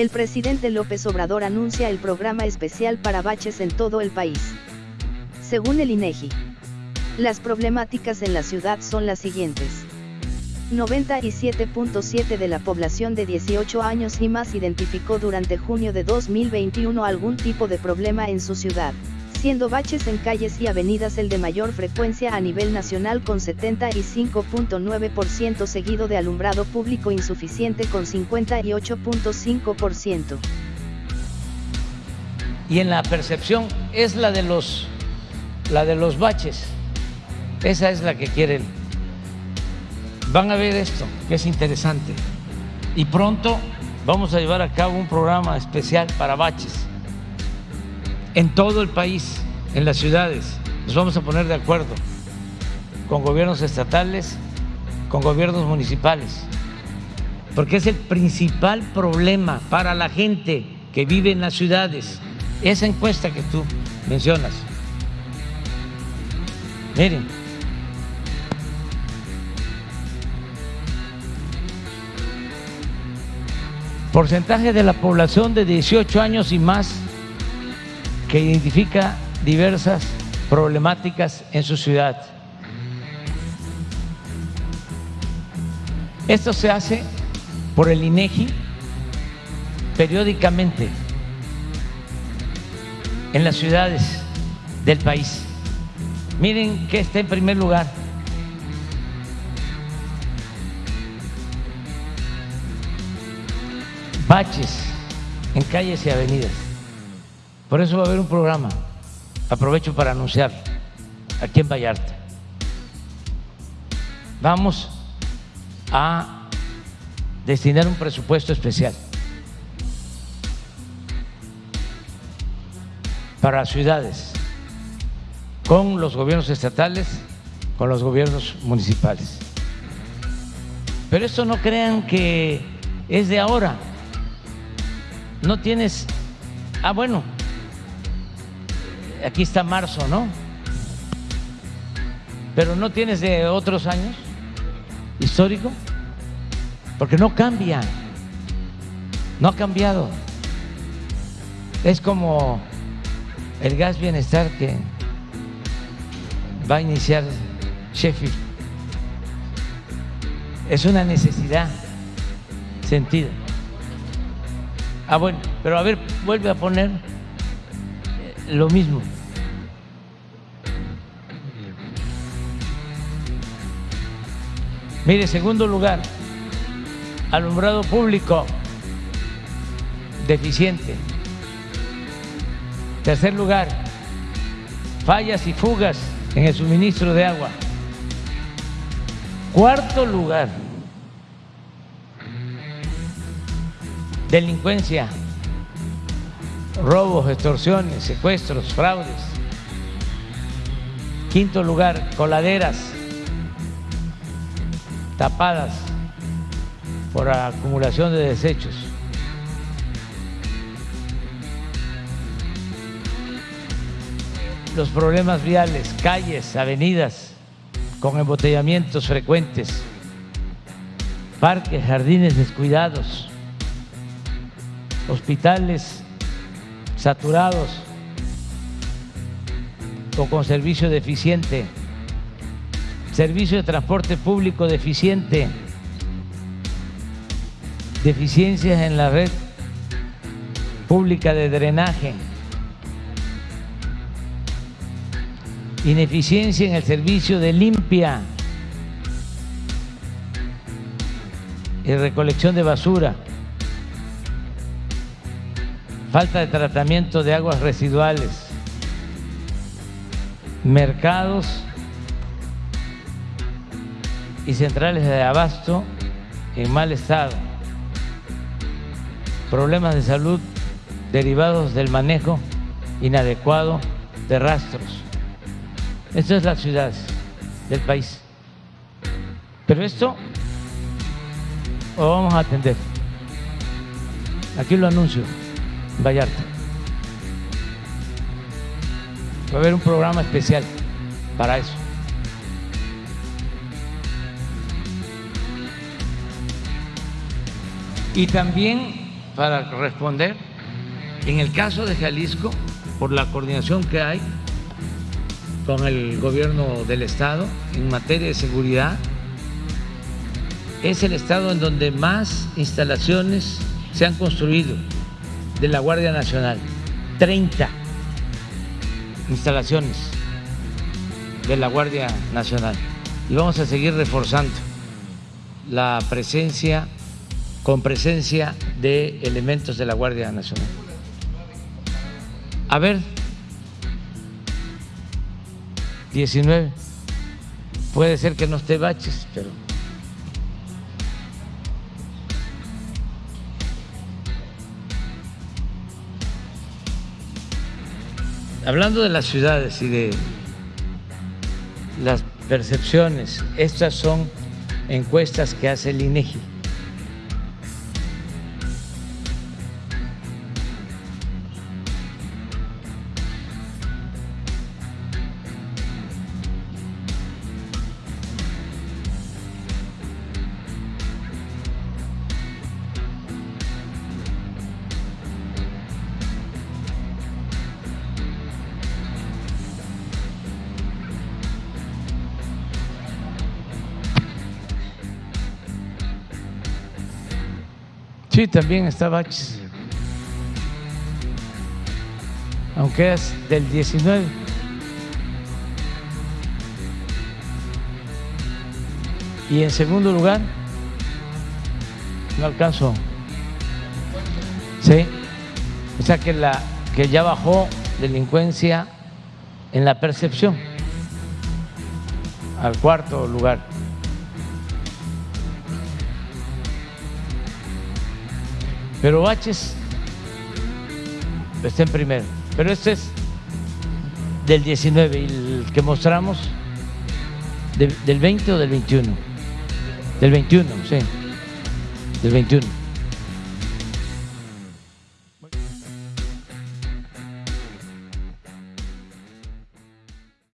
El presidente López Obrador anuncia el programa especial para baches en todo el país. Según el INEGI, las problemáticas en la ciudad son las siguientes. 97.7 de la población de 18 años y más identificó durante junio de 2021 algún tipo de problema en su ciudad, siendo baches en calles y avenidas el de mayor frecuencia a nivel nacional con 75.9% seguido de alumbrado público insuficiente con 58.5%. Y en la percepción es la de los la de los baches. Esa es la que quieren. Van a ver esto, que es interesante. Y pronto vamos a llevar a cabo un programa especial para baches en todo el país, en las ciudades. Nos vamos a poner de acuerdo con gobiernos estatales, con gobiernos municipales, porque es el principal problema para la gente que vive en las ciudades. Esa encuesta que tú mencionas. Miren. porcentaje de la población de 18 años y más que identifica diversas problemáticas en su ciudad. Esto se hace por el INEGI periódicamente en las ciudades del país. Miren que está en primer lugar baches en calles y avenidas. Por eso va a haber un programa, aprovecho para anunciar, aquí en Vallarta. Vamos a destinar un presupuesto especial para ciudades, con los gobiernos estatales, con los gobiernos municipales. Pero esto no crean que es de ahora no tienes, ah bueno, aquí está marzo, ¿no? Pero no tienes de otros años histórico, porque no cambia, no ha cambiado. Es como el gas bienestar que va a iniciar Sheffield. Es una necesidad sentida. Ah, bueno, pero a ver, vuelve a poner lo mismo. Mire, segundo lugar, alumbrado público deficiente. Tercer lugar, fallas y fugas en el suministro de agua. Cuarto lugar, delincuencia, robos, extorsiones, secuestros, fraudes. Quinto lugar, coladeras tapadas por acumulación de desechos. Los problemas viales, calles, avenidas con embotellamientos frecuentes, parques, jardines descuidados hospitales saturados o con servicio deficiente, servicio de transporte público deficiente, deficiencias en la red pública de drenaje, ineficiencia en el servicio de limpia y recolección de basura falta de tratamiento de aguas residuales, mercados y centrales de abasto en mal estado, problemas de salud derivados del manejo inadecuado de rastros. Esto es la ciudad del país. Pero esto lo vamos a atender. Aquí lo anuncio. Vallarta. Va a haber un programa especial para eso. Y también para responder. En el caso de Jalisco, por la coordinación que hay con el gobierno del estado en materia de seguridad, es el estado en donde más instalaciones se han construido de la Guardia Nacional. 30 instalaciones de la Guardia Nacional. Y vamos a seguir reforzando la presencia, con presencia de elementos de la Guardia Nacional. A ver, 19. Puede ser que no esté baches, pero... Hablando de las ciudades y de las percepciones, estas son encuestas que hace el INEGI. Sí, también está Baches. Aunque es del 19. Y en segundo lugar, no alcanzo. Sí. O sea que la que ya bajó delincuencia en la percepción al cuarto lugar. Pero Baches está en primero. Pero este es del 19 y el que mostramos del 20 o del 21. Del 21, sí. Del 21.